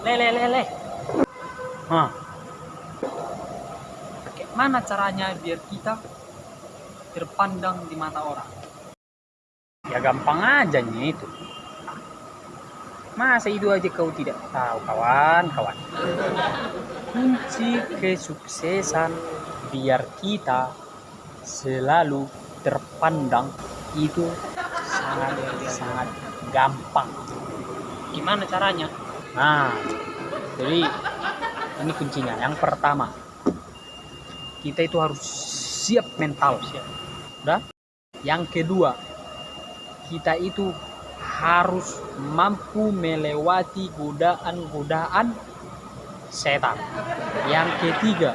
Le, le, le, le. Hah. Bagaimana caranya biar kita terpandang di mata orang? Ya gampang aja nih itu. Masa itu aja kau tidak tahu kawan, kawan. Kunci kesuksesan biar kita selalu terpandang itu sangat sangat gampang. Gimana caranya? Nah, jadi ini kuncinya. Yang pertama, kita itu harus siap mental. Siap. Udah? Yang kedua, kita itu harus mampu melewati godaan-godaan setan. Yang ketiga,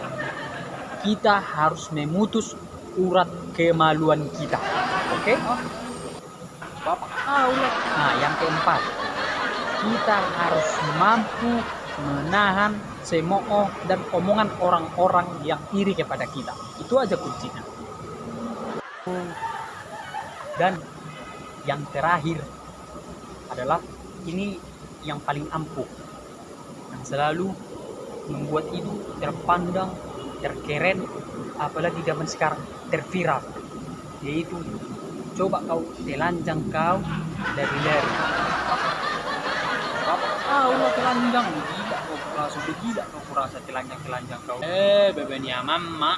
kita harus memutus urat kemaluan kita. Oke? Okay? Tahu Nah, yang keempat, kita harus mampu menahan semoo dan omongan orang-orang yang iri kepada kita. Itu aja kuncinya. Dan yang terakhir adalah ini yang paling ampuh. Yang selalu membuat itu terpandang, terkeren, apalagi zaman sekarang terviral. Yaitu coba kau telanjang kau dari dari Ah, ulah telanjang. Gila kau kurasa gila kau kurasa telanjang telanjang kau. Eh bebenya mama